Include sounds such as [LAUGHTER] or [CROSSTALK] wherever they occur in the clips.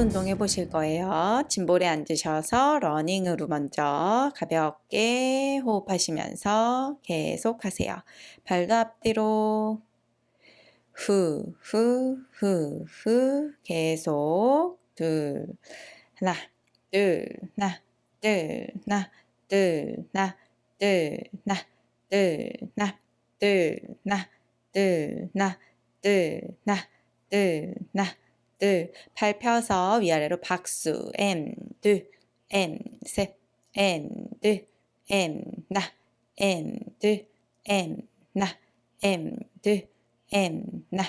운동 해보실 거예요. 짐볼에 앉으셔서 러닝으로 먼저 가볍게 호흡하시면서 계속 하세요. 발도 앞뒤로 후, 후, 후, 후 계속 둘 하나 둘 하나 둘 하나 둘 하나 둘 하나 둘 하나 둘 하나 둘 하나 둘 하나 둘 하나 둘, 들 밟혀서 위아래로 박수 앤드 앤셋 앤드 앤나 앤드 앤나 앤드 앤나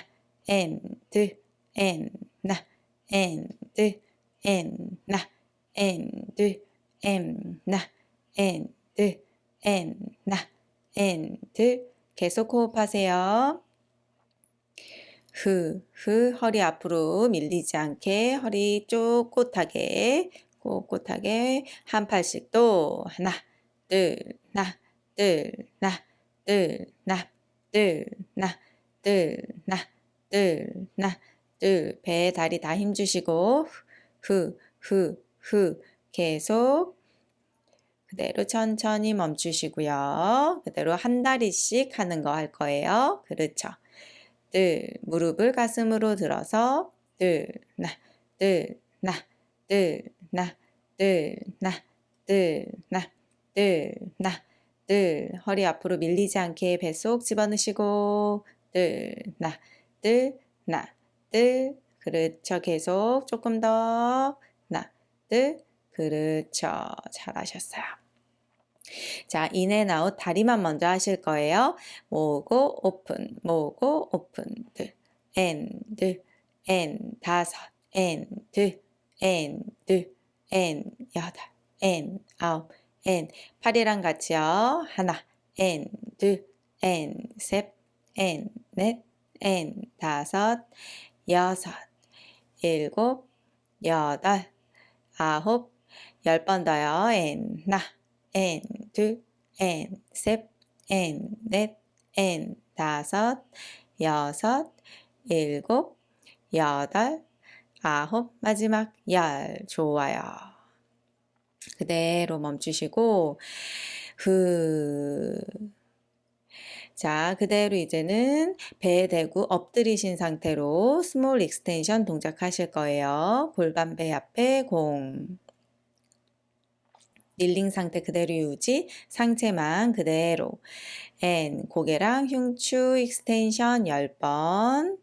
앤드 앤나 앤드 앤나 앤드 앤나 앤드 앤나 and 계속 호흡하세요. 흐, 흐, 허리 앞으로 밀리지 않게 허리 쭉 꼿하게, 꼿꼿하게 한 팔씩 또 하나, 둘, 나, 둘, 나, 둘, 나, 둘, 나, 둘, 나, 둘, 나, 둘, 배, 다리 다 힘주시고 흐, 흐, 흐 계속 그대로 천천히 멈추시고요. 그대로 한 다리씩 하는 거 할 거예요. 그렇죠. 둘, 무릎을 가슴으로 들어서 둘, 나, 둘, 나, 둘, 나, 둘, 나, 둘, 나, 둘, 나, 둘, 허리 앞으로 밀리지 않게 뱃속 집어넣으시고 둘, 나, 둘, 나, 둘, 그렇죠. 계속 조금 더, 나, 둘, 그렇죠. 잘하셨어요. 자, in and out 다리만 먼저 하실 거예요. 모으고 오픈, 모으고 오픈, 둘, 앤, 둘, 앤, 다섯, 앤, 둘, 앤, 둘, 앤, 여덟, 앤, 아홉, 앤, 팔이랑 같이요. 하나, and, 둘, 앤, 셋, 앤, 넷, 앤, 다섯, 여섯, 일곱, 여덟, 아홉, 열 번 더요. 앤, 나, 엔, 둘, 엔, 셋, 엔, 넷, 엔, 다섯, 여섯, 일곱, 여덟, 아홉, 마지막 열. 좋아요. 그대로 멈추시고, 후. 자, 그대로 이제는 배 대고 엎드리신 상태로 small extension 동작하실 거예요. 골반 배 앞에 공. rolling 상태 그대로 유지, 상체만 그대로. and 고개랑 흉추 extension 10번.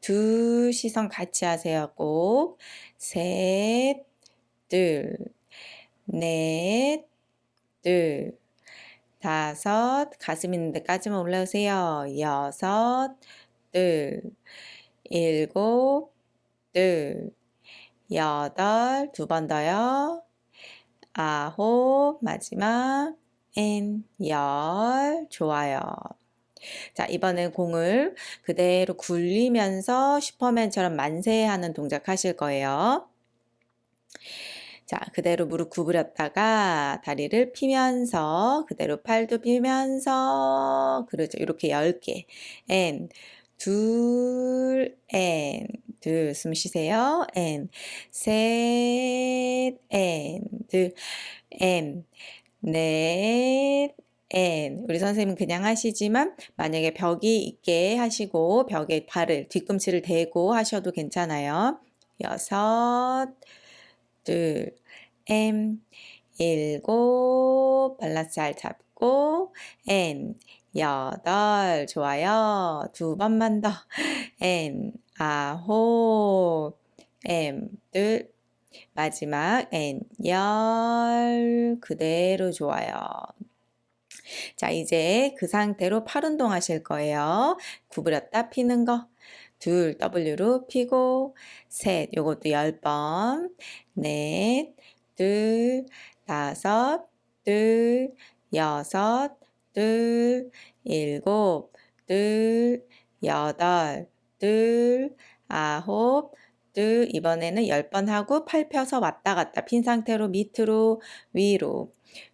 두 시선 같이 하세요. 꼭. 셋, 둘, 넷, 둘, 다섯, 가슴 있는 데까지만 올라오세요. 여섯, 둘, 일곱, 둘, 여덟, 두 번 더요. 아홉, 마지막 엔, 열, 좋아요. 자, 이번엔 공을 그대로 굴리면서 슈퍼맨처럼 만세하는 동작 하실 거예요. 자, 그대로 무릎 구부렸다가 다리를 피면서 그대로 팔도 피면서 그렇죠. 이렇게 10개. 엔, 둘, 엔, 둘, 숨 쉬세요. 엔, 셋, 엔, 둘, 엔, 넷, 엔. 우리 선생님 그냥 하시지만 만약에 벽이 있게 하시고 벽에 발을, 뒤꿈치를 대고 하셔도 괜찮아요. 여섯, 둘, and, 일곱, 밸런스 잘 잡고, and, 여덟, 좋아요. 두 번만 더. [LAUGHS] 엔, 아홉, 엠, 둘, 마지막 엔, 열, 그대로 좋아요. 자, 이제 그 상태로 팔 운동 하실 거예요. 구부렸다 피는 거. 둘, W로 피고, 셋, 요것도 열 번, 넷, 둘, 다섯, 둘, 여섯, 둘, 일곱, 둘, 여덟, 둘, 아홉, 둘, 이번에는 열 번 하고 팔 펴서 왔다 갔다 핀 상태로 밑으로, 위로,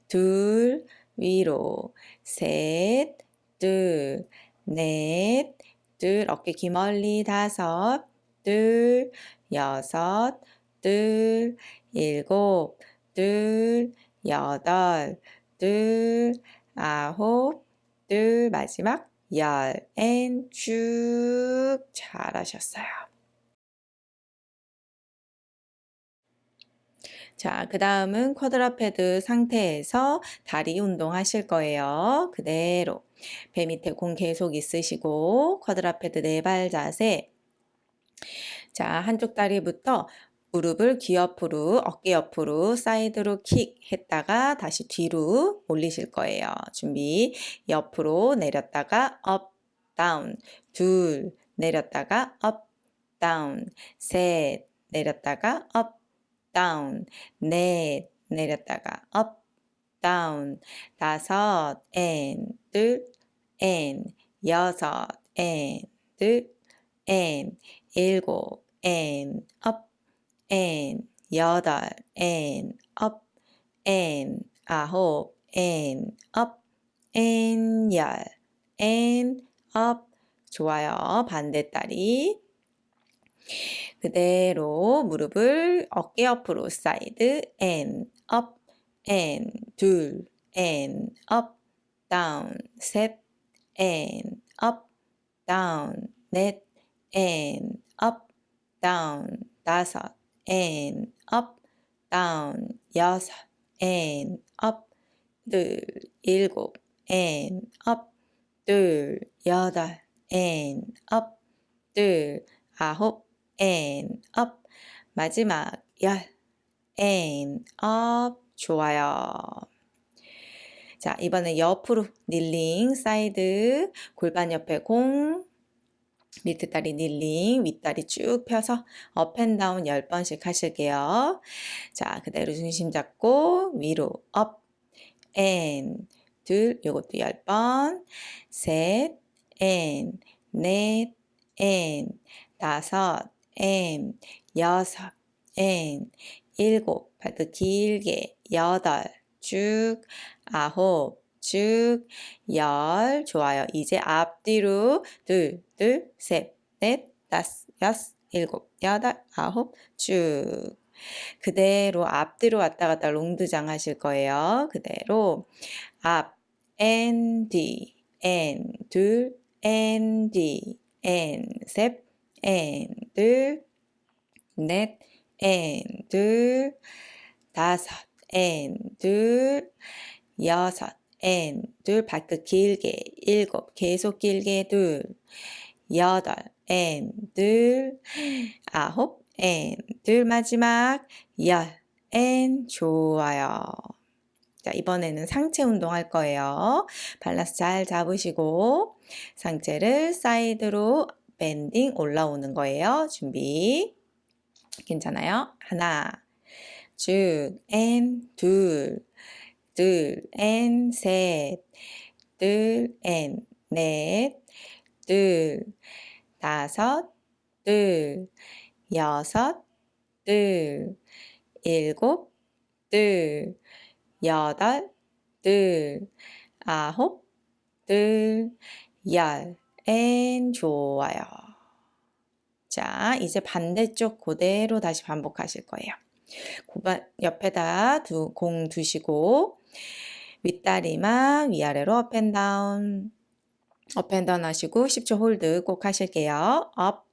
둘, 위로, 셋, 둘, 넷, 둘, 어깨 기멀리 다섯, 둘, 여섯, 둘, 일곱, 둘, 여덟, 둘, 아홉, 둘, 마지막 열, 앤 쭉 잘하셨어요. 자, 그 다음은 quadruped 상태에서 다리 운동 하실 거예요. 그대로 배 밑에 공 계속 있으시고 quadruped 네 발 자세 자, 한쪽 다리부터 무릎을 귀 옆으로, 어깨 옆으로, 사이드로 킥 했다가 다시 뒤로 올리실 거예요. 준비. 옆으로 내렸다가 up, down. 둘, 내렸다가 up, 다운. 셋, 내렸다가 업, 다운. 넷, 내렸다가 업, 다운. 다섯, 앤, 둘, 앤, 여섯, 앤, 둘, 앤, 일곱, 앤, 업, and 여덟 and up and 아홉 and up and 열 and up 좋아요. 반대다리 그대로 무릎을 어깨 옆으로 사이드 and up and 둘 and up down 셋 and up down 넷 and up down 다섯 and up, down, 여섯, and up, 둘, 일곱, and up, 둘, 여덟, and up, 둘, 아홉, and up, 마지막 열, and up, 좋아요. 자, 이번엔 옆으로 kneeling, side, 골반 옆에 공, 밑에 다리 kneeling, 윗다리 쭉 펴서 up and down 10번씩 하실게요. 자, 그대로 중심 잡고 위로 up, and, 둘, 요것도 10번, 셋, 앤, 넷, 앤, 다섯, 앤, 여섯, 앤, 일곱, 발끝 길게, 여덟, 쭉, 아홉, 쭉, 열, 좋아요. 이제 앞뒤로 둘, 둘, 셋, 넷, 다섯, 여섯, 일곱, 여덟, 아홉, 쭉. 그대로 앞뒤로 왔다 갔다 rond de jambe 하실 거예요. 그대로 앞, 앤, 뒤, 앤, 둘, 앤, 뒤, 앤, 셋, 앤, 둘, 넷, 앤, 둘, 다섯, 앤, 둘, 여섯, and 둘 발끝 길게 일곱 계속 길게 둘 여덟 and 둘 아홉 and 둘 마지막 열 and 좋아요. 자 이번에는 상체 운동 할 거예요. 밸런스 잘 잡으시고 상체를 사이드로 bending 올라오는 거예요. 준비 괜찮아요? 하나 쭉 and 둘 둘, and, 셋, 둘, and, 넷, 둘, 다섯, 둘, 여섯, 둘, 일곱, 둘, 여덟, 둘, 아홉, 둘, 열, and, 좋아요. 자, 이제 반대쪽 그대로 다시 반복하실 거예요. 옆에다 두, 공 두시고 윗다리만 위아래로 업앤다운 업앤다운 하시고 10초 hold 꼭 하실게요. up,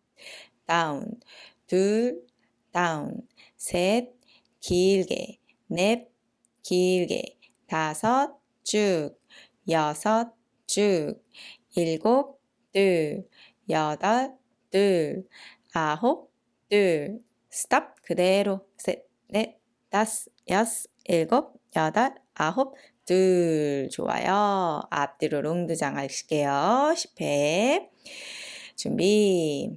down, 둘, down, 셋, 길게, 넷, 길게, 다섯, 쭉, 여섯, 쭉, 일곱, 둘, 여덟, 둘, 아홉, 둘, stop 그대로. 셋, 넷, 다섯, 여섯, 일곱, 여덟, 아홉, 둘 좋아요. 앞뒤로 rond de jambe 하실게요. 10회. 준비.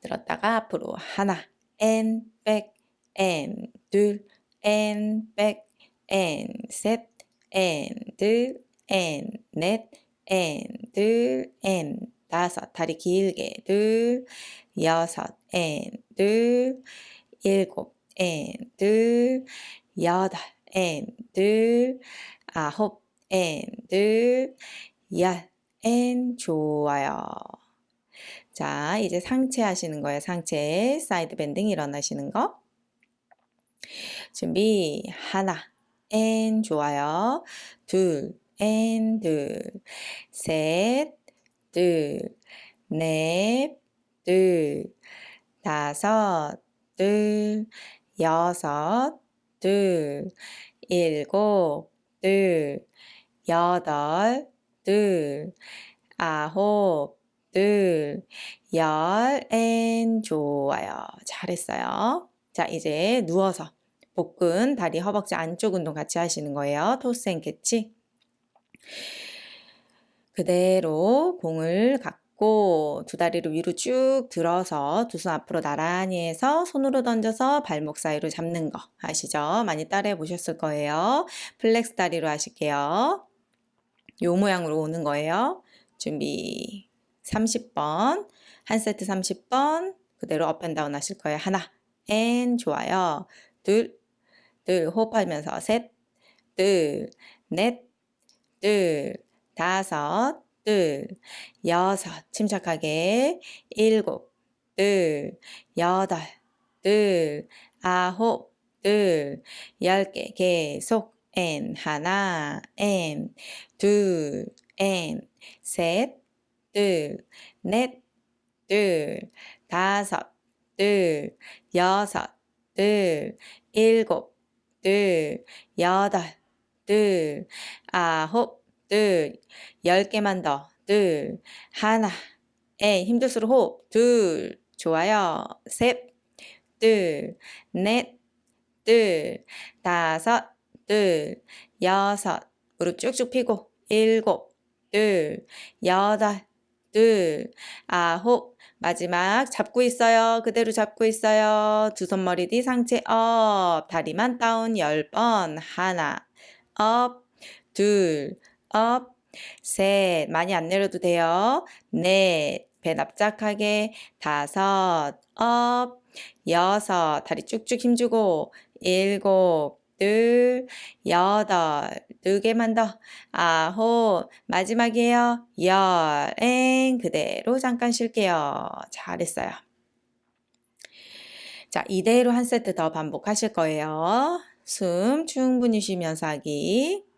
들었다가 앞으로 하나. and, back, and, 둘, and, back, and, 셋, and, 둘, and, 넷, and, 둘, and, 다섯. 다리 길게. 둘, 여섯, 앤, 둘, 일곱, 앤, 둘, 여덟, 앤, 둘, 아홉, 앤, 둘, 열, 앤, 좋아요. 자, 이제 상체 하시는 거예요. 상체, side bending 일어나시는 거. 준비 하나 앤 좋아요. 둘 앤 둘, 셋, 둘, 넷, 둘, 다섯, 둘, 여섯, 둘, 일곱, 둘, 여덟, 둘, 아홉, 둘, 열, and 좋아요. 잘했어요. 자, 이제 누워서 복근, 다리, 허벅지 안쪽 운동 같이 하시는 거예요. toss and catch. 그대로 공을 갖고 두 다리를 위로 쭉 들어서 두 손 앞으로 나란히 해서 손으로 던져서 발목 사이로 잡는 거 아시죠? 많이 따라해 보셨을 거예요. flex 다리로 하실게요. 요 모양으로 오는 거예요. 준비 30번 한 세트 30번 그대로 up and down 하실 거예요. 하나 and 좋아요. 둘, 둘 호흡하면서 셋, 둘, 넷, 둘, 다섯, 둘, 여섯, 침착하게, 일곱, 둘, 여덟, 둘, 아홉, 둘, 열 개, 계속, 앤, 하나, 앤, 둘, 앤, 셋, 둘, 넷, 둘, 다섯, 둘, 여섯, 둘, 일곱, 둘, 여덟, 둘, 아홉, 둘, 열 개만 더, 둘, 하나, 에 힘들수록 호흡, 둘, 좋아요, 셋, 둘, 넷, 둘, 다섯, 둘, 여섯, 무릎 쭉쭉 펴고, 일곱, 둘, 여덟, 둘, 아홉, 마지막 잡고 있어요. 그대로 잡고 있어요. 두 손머리 뒤 상체 up, 다리만 down 10번, 하나, up, 둘, up, 셋, 많이 안 내려도 돼요. 넷, 배 납작하게, 다섯, up, 여섯, 다리 쭉쭉 힘주고, 일곱, 둘, 여덟, 두 개만 더, 아홉, 마지막이에요. 열, and, 그대로 잠깐 쉴게요. 잘했어요. 자, 이대로 한 세트 더 반복하실 거예요. 숨 충분히 쉬면서 하기.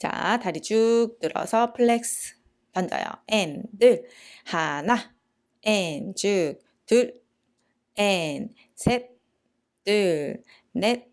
자, 다리 쭉 들어서 flex 던져요. 앤, 들, 하나, 앤, 쭉, 둘, 앤, 셋, 둘, 넷,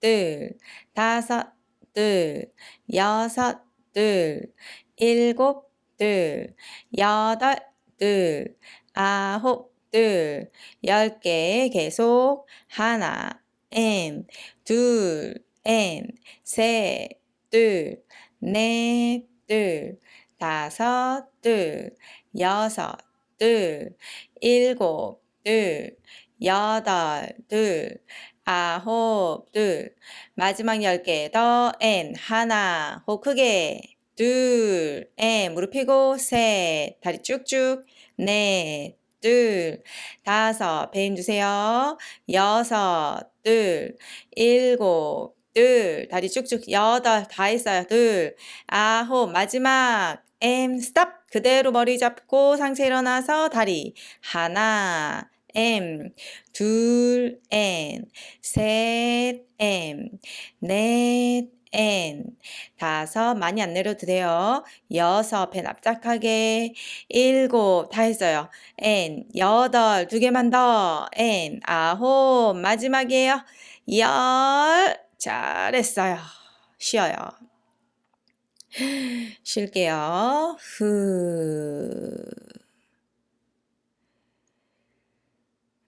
둘, 다섯, 둘, 여섯, 둘, 일곱, 둘, 여덟, 둘, 아홉, 둘, 열 개 계속. 하나, 앤, 둘, 앤, 셋, 둘, 넷, 둘, 다섯, 둘, 여섯, 둘, 일곱, 둘, 여덟, 둘, 아홉, 둘, 마지막 열 개 더, and, 하나, 호 크게, 둘, and, 무릎 펴고, 셋, 다리 쭉쭉, 넷, 둘, 다섯, 배 힘주세요. 여섯, 둘, 일곱, 둘, 다리 쭉쭉, 여덟, 다 했어요. 둘, 아홉, 마지막, M, 스탑. 그대로 머리 잡고 상체 일어나서 다리, 하나, M, 둘, N, 셋, M, 넷, N, 다섯, 많이 안 내려도 돼요. 여섯, 배 납작하게, 일곱, 다 했어요. N, 여덟, 두 개만 더, N, 아홉, 마지막이에요. 열, 잘했어요. 쉬어요. [GASPS] 쉴게요. 후.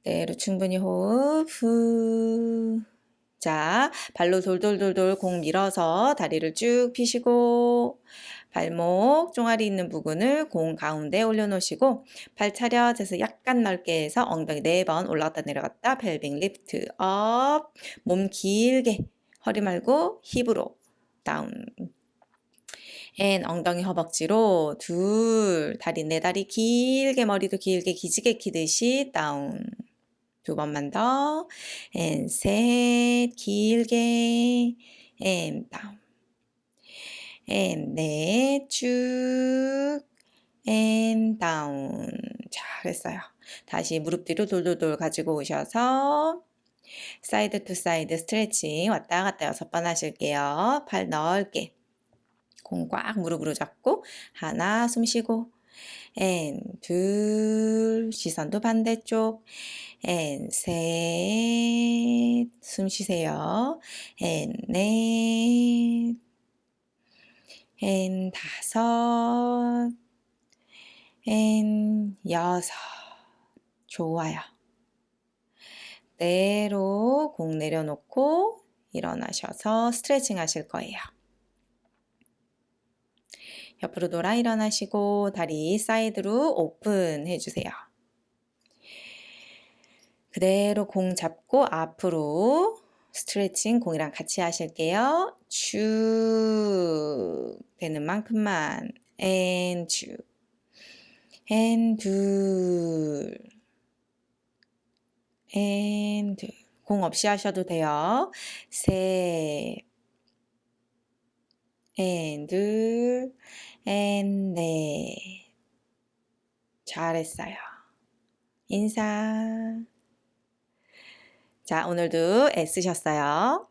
그대로 충분히 호흡. 후. 자, 발로 돌돌돌돌 공 밀어서 다리를 쭉 펴시고 발목 종아리 있는 부분을 공 가운데 올려놓으시고 발 차렷해서 약간 넓게 해서 엉덩이 4번 올라갔다 내려갔다 pelvic lift up 몸 길게 허리 말고 힙으로 down. And 엉덩이 허벅지로 둘 다리 네 다리 길게 머리도 길게 기지개 키듯이 down. 두 번만 더. And 셋 길게. And down. And 넷 쭉. And down. 잘했어요. 다시 무릎 뒤로 돌돌돌 가지고 오셔서 side to side 스트레칭 왔다 갔다 여섯 번 하실게요. 팔 넓게. 공 꽉 무릎으로 잡고 하나 숨 쉬고 and 둘 시선도 반대쪽 and 셋 숨 쉬세요. 앤넷 앤 다섯 and 여섯 좋아요. 그대로 공 내려놓고 일어나셔서 스트레칭 하실 거예요. 옆으로 돌아 일어나시고 다리 side로 open 해주세요. 그대로 공 잡고 앞으로 스트레칭 공이랑 같이 하실게요. 쭉 되는 만큼만 앤 쭉, 앤 둘, 앤 둘. 공 없이 하셔도 돼요. 셋, 앤 둘, 앤 넷. 잘했어요. 인사. 자, 오늘도 애쓰셨어요.